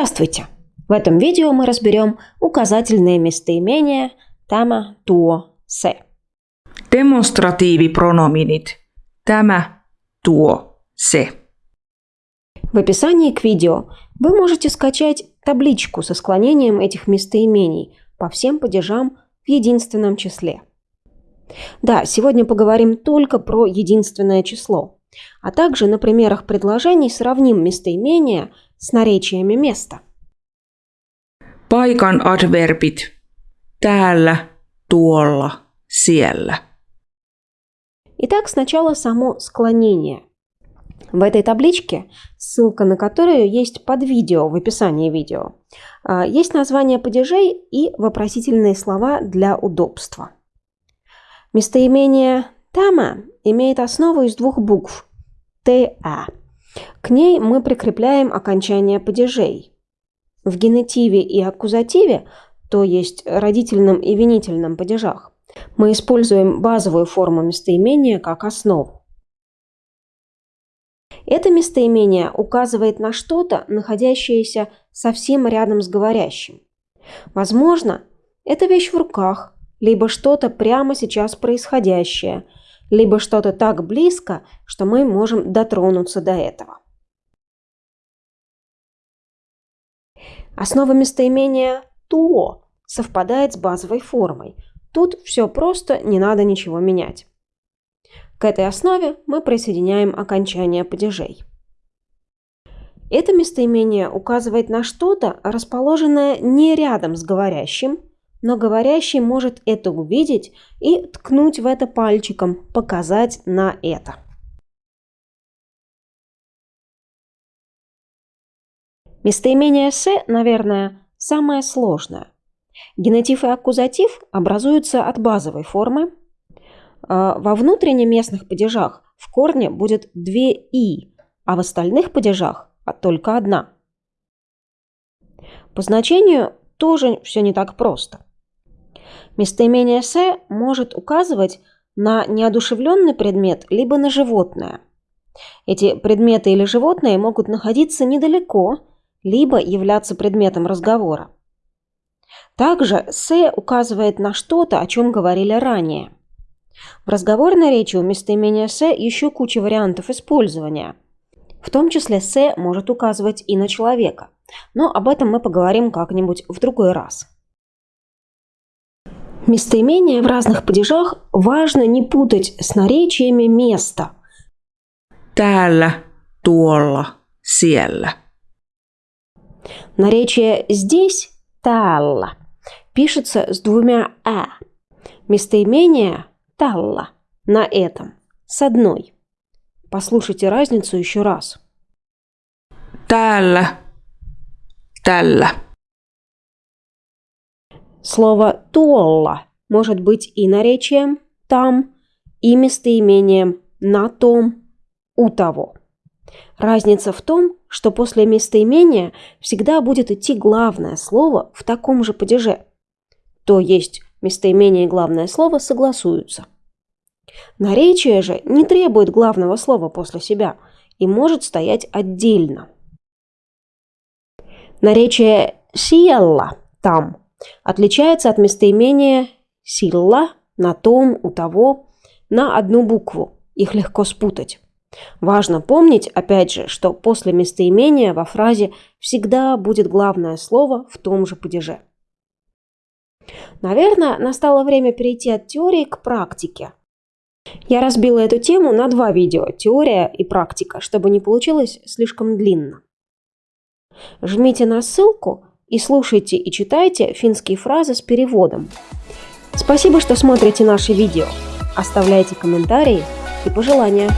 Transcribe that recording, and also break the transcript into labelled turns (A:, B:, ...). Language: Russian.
A: Здравствуйте! В этом видео мы разберем указательные местоимения tämä, tuo, se.
B: Demonstratiivipronominit. Tämä, tuo, se.
A: В описании к видео вы можете скачать табличку со склонением этих местоимений по всем падежам в единственном числе. Да, сегодня поговорим только про единственное число, а также на примерах предложений сравним местоимения с наречиями места.
B: Paikan adverbit. Täällä, tuolla, siellä.
A: Итак, сначала само склонение. В этой табличке, ссылка на которую есть под видео в описании видео, а, есть название падежей и вопросительные слова для удобства. Местоимение «тама» имеет основу из двух букв «та». К ней мы прикрепляем окончание падежей. В генетиве и аккузативе, то есть родительном и винительном падежах, мы используем базовую форму местоимения как основу. Это местоимение указывает на что-то, находящееся совсем рядом с говорящим. Возможно, это вещь в руках, либо что-то прямо сейчас происходящее, либо что-то так близко, что мы можем дотронуться до этого. Основа местоимения «то» совпадает с базовой формой. Тут все просто, не надо ничего менять. К этой основе мы присоединяем окончание падежей. Это местоимение указывает на что-то, расположенное не рядом с говорящим, но говорящий может это увидеть и ткнуть в это пальчиком, показать на это. Местоимение «се», наверное, самое сложное. Генетив и аккузатив образуются от базовой формы. А, во внутреннеместных падежах в корне будет две «и», а в остальных падежах только одна. По значению тоже все не так просто. Местоимение «се» может указывать на неодушевленный предмет либо на животное. Эти предметы или животные могут находиться недалеко, либо являться предметом разговора. Также «се» указывает на что-то, о чем говорили ранее. В разговорной речи у местоимения «се» еще куча вариантов использования. В том числе «се» может указывать и на человека. Но об этом мы поговорим как-нибудь в другой раз. Местоимения в разных падежах важно не путать с наречиями места.
B: Täällä, tuolla, siellä.
A: Наречие «здесь» – «талла» пишется с двумя «а». Местоимение «талла» на этом с одной. Послушайте разницу еще раз.
B: Täällä, tällä.
A: Слово «туолла» может быть и наречием «там», и местоимением «на том», «у того». Разница в том, что после местоимения всегда будет идти главное слово в таком же падеже. То есть местоимение и главное слово согласуются. Наречие же не требует главного слова после себя и может стоять отдельно. Наречие «сиелла» – «там» отличается от местоимения «силла» – «на том», «у того» на одну букву. Их легко спутать. Важно помнить, опять же, что после местоимения во фразе всегда будет главное слово в том же падеже. Наверное, настало время перейти от теории к практике. Я разбила эту тему на два видео – теория и практика, чтобы не получилось слишком длинно. Жмите на ссылку и слушайте и читайте финские фразы с переводом. Спасибо, что смотрите наши видео. Оставляйте комментарии и пожелания.